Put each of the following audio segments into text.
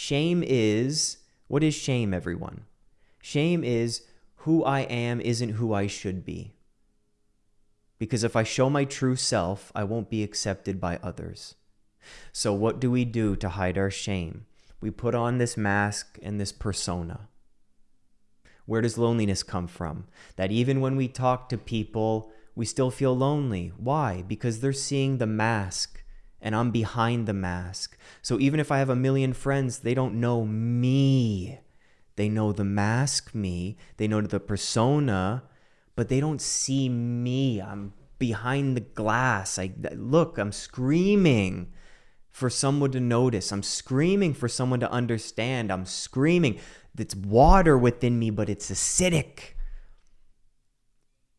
Shame is what is shame, everyone? Shame is who I am isn't who I should be. Because if I show my true self, I won't be accepted by others. So, what do we do to hide our shame? We put on this mask and this persona. Where does loneliness come from? That even when we talk to people, we still feel lonely. Why? Because they're seeing the mask and I'm behind the mask. So even if I have a million friends, they don't know me. They know the mask me, they know the persona, but they don't see me. I'm behind the glass. I look, I'm screaming for someone to notice. I'm screaming for someone to understand. I'm screaming. It's water within me, but it's acidic.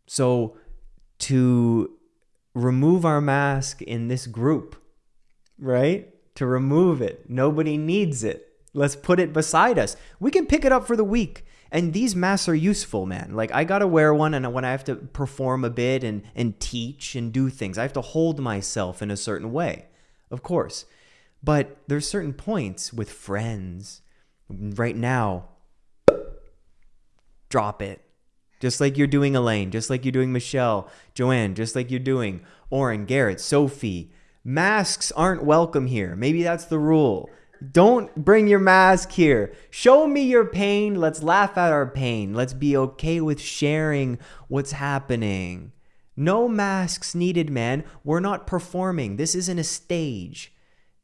So to remove our mask in this group, right? To remove it. Nobody needs it. Let's put it beside us. We can pick it up for the week. And these masks are useful, man. Like I gotta wear one and when I have to perform a bit and, and teach and do things, I have to hold myself in a certain way. Of course. But there's certain points with friends. Right now, drop it. Just like you're doing Elaine, just like you're doing Michelle, Joanne, just like you're doing Oren, Garrett, Sophie. Masks aren't welcome here. Maybe that's the rule. Don't bring your mask here. Show me your pain. Let's laugh at our pain. Let's be okay with sharing what's happening. No masks needed, man. We're not performing. This isn't a stage.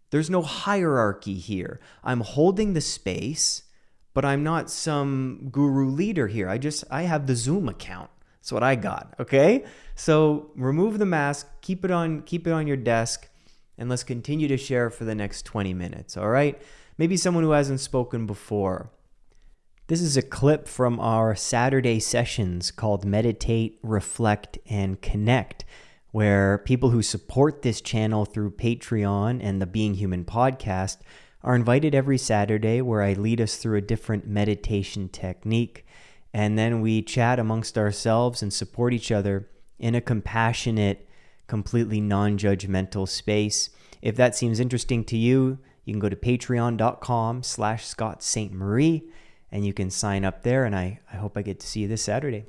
There's no hierarchy here. I'm holding the space, but I'm not some guru leader here. I just I have the Zoom account. That's what I got, okay? So, remove the mask, keep it on keep it on your desk and let's continue to share for the next 20 minutes, all right? Maybe someone who hasn't spoken before. This is a clip from our Saturday sessions called Meditate, Reflect, and Connect, where people who support this channel through Patreon and the Being Human podcast are invited every Saturday where I lead us through a different meditation technique. And then we chat amongst ourselves and support each other in a compassionate, completely non-judgmental space. If that seems interesting to you, you can go to patreon.com slash Scott Ste Marie and you can sign up there. And I, I hope I get to see you this Saturday.